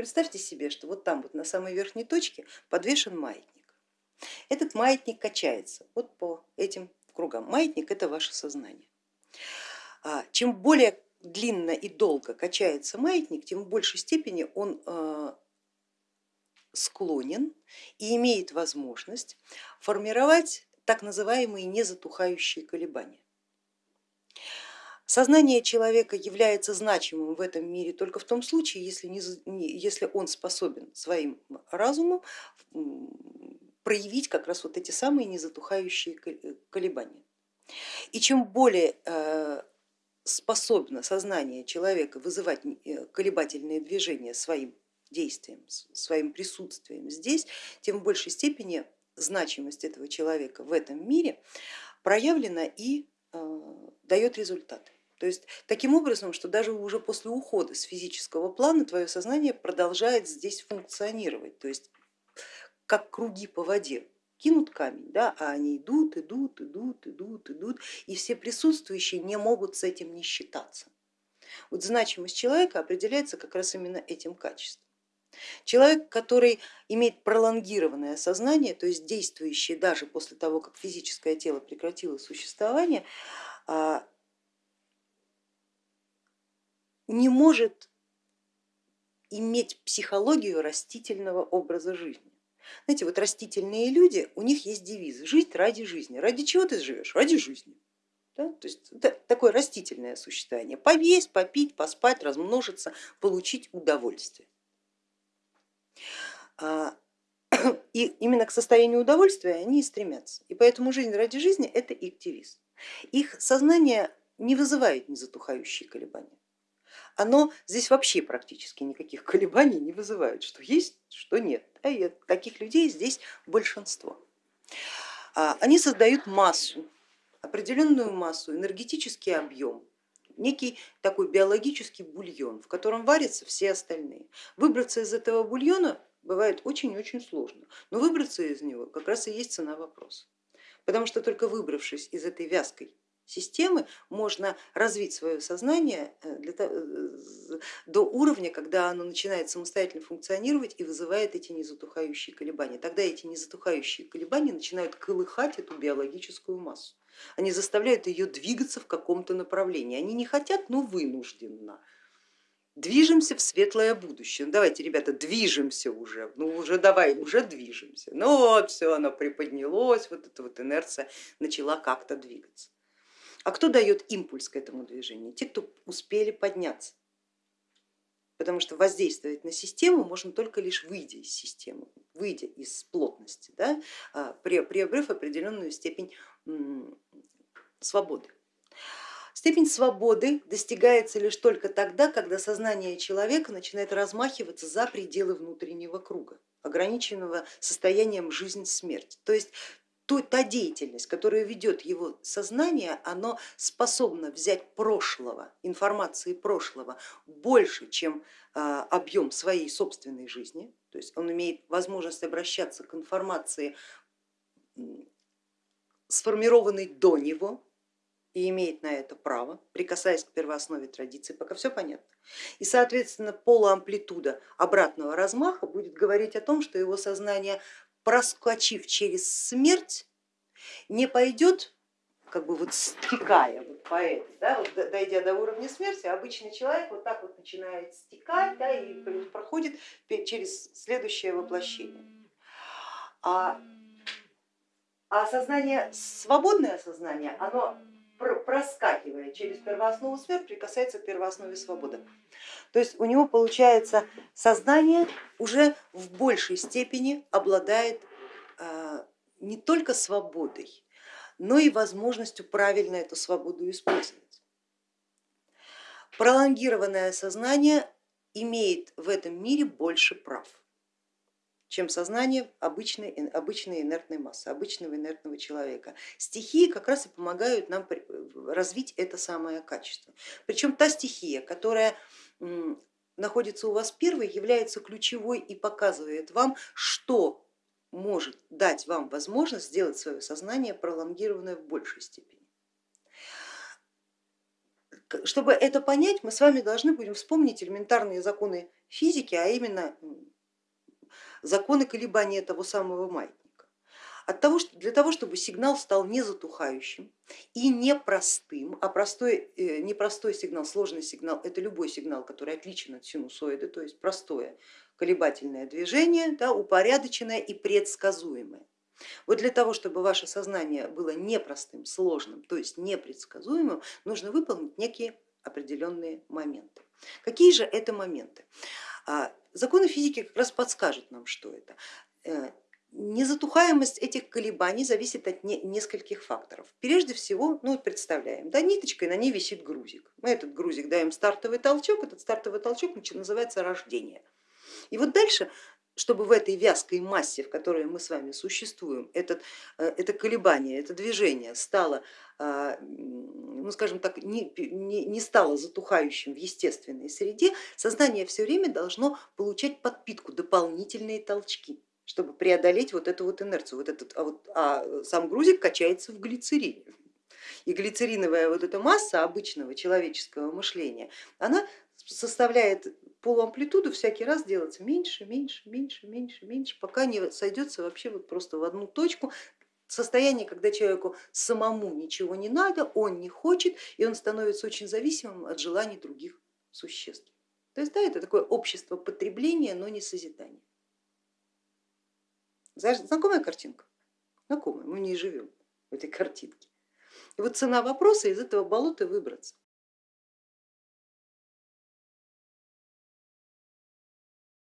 представьте себе, что вот там вот на самой верхней точке подвешен маятник. Этот маятник качается вот по этим кругам. Маятник это ваше сознание. А, чем более длинно и долго качается маятник, тем в большей степени он э, склонен и имеет возможность формировать так называемые незатухающие колебания. Сознание человека является значимым в этом мире только в том случае, если, не, если он способен своим разумом проявить как раз вот эти самые незатухающие колебания. И чем более э, способно сознание человека вызывать э, колебательные движения своим действием, своим присутствием здесь, тем в большей степени значимость этого человека в этом мире проявлена и э, дает результаты. То есть таким образом, что даже уже после ухода с физического плана твое сознание продолжает здесь функционировать, то есть как круги по воде кинут камень, да, а они идут, идут, идут, идут, идут, и все присутствующие не могут с этим не считаться. Вот значимость человека определяется как раз именно этим качеством. Человек, который имеет пролонгированное сознание, то есть действующий даже после того, как физическое тело прекратило существование, а, не может иметь психологию растительного образа жизни. Знаете, вот растительные люди, у них есть девиз жить ради жизни. Ради чего ты живешь? Ради жизни. Да? То есть это такое растительное существование. Повесть, попить, поспать, размножиться, получить удовольствие. А, и именно к состоянию удовольствия они и стремятся. И поэтому жизнь ради жизни это их девиз. Их сознание не вызывает незатухающие колебания оно здесь вообще практически никаких колебаний не вызывает, что есть, что нет. И таких людей здесь большинство. А, они создают массу, определенную массу, энергетический объем, некий такой биологический бульон, в котором варятся все остальные. Выбраться из этого бульона бывает очень-очень сложно, но выбраться из него как раз и есть цена вопроса. Потому что только выбравшись из этой вязкой системы можно развить свое сознание э, для того, э, до уровня, когда оно начинает самостоятельно функционировать и вызывает эти незатухающие колебания. Тогда эти незатухающие колебания начинают колыхать эту биологическую массу. Они заставляют ее двигаться в каком-то направлении. Они не хотят, но вынужденно. Движемся в светлое будущее. Ну, давайте, ребята, движемся уже, ну уже давай, уже движемся. Ну вот, все, оно приподнялось, вот эта вот инерция начала как-то двигаться. А кто дает импульс к этому движению? Те, кто успели подняться. Потому что воздействовать на систему можно только лишь выйдя из системы, выйдя из плотности, да, а, приобрев определенную степень свободы. Степень свободы достигается лишь только тогда, когда сознание человека начинает размахиваться за пределы внутреннего круга, ограниченного состоянием жизнь-смерть. То есть то, та деятельность, которая ведет его сознание, оно способно взять прошлого, информации прошлого больше, чем а, объем своей собственной жизни, то есть он имеет возможность обращаться к информации, сформированной до него, и имеет на это право, прикасаясь к первооснове традиции, пока все понятно. И соответственно полуамплитуда обратного размаха будет говорить о том, что его сознание проскочив через смерть, не пойдет как бы вот стекая вот по этой, да, вот дойдя до уровня смерти, обычный человек вот так вот начинает стекать да, и проходит через следующее воплощение. А, а сознание, свободное сознание, оно проскакивая через первооснову смерти, прикасается к первооснове свободы. То есть у него получается сознание уже в большей степени обладает а, не только свободой, но и возможностью правильно эту свободу использовать. Пролонгированное сознание имеет в этом мире больше прав, чем сознание обычной, обычной инертной массы, обычного инертного человека. Стихии как раз и помогают нам развить это самое качество. Причем та стихия, которая находится у вас первой, является ключевой и показывает вам, что может дать вам возможность сделать свое сознание пролонгированное в большей степени. чтобы это понять, мы с вами должны будем вспомнить элементарные законы физики, а именно законы колебания того самого маятника. От того, что, для того, чтобы сигнал стал не затухающим и непростым, а простой, э, непростой сигнал, сложный сигнал, это любой сигнал, который отличен от синусоида, то есть простое колебательное движение, да, упорядоченное и предсказуемое. Вот для того, чтобы ваше сознание было непростым, сложным, то есть непредсказуемым, нужно выполнить некие определенные моменты. Какие же это моменты? А, законы физики как раз подскажут нам, что это. Э, незатухаемость этих колебаний зависит от нескольких факторов. Прежде всего, ну представляем, да, ниточкой на ней висит грузик. Мы этот грузик даем стартовый толчок, этот стартовый толчок называется рождение. И вот дальше чтобы в этой вязкой массе, в которой мы с вами существуем, этот, э, это колебание, это движение стало, а, ну скажем так, не, не, не стало затухающим в естественной среде, сознание все время должно получать подпитку, дополнительные толчки чтобы преодолеть вот эту вот инерцию, вот этот, а, вот, а сам грузик качается в глицерине. И глицериновая вот эта масса обычного человеческого мышления, она составляет полуамплитуду всякий раз делаться меньше, меньше, меньше, меньше, меньше, пока не сойдется вообще вот просто в одну точку, состояние, когда человеку самому ничего не надо, он не хочет, и он становится очень зависимым от желаний других существ. То есть да, это такое общество потребления, но не созидания. Знакомая картинка? Знакомая, мы не живем в этой картинке. И вот цена вопроса из этого болота выбраться.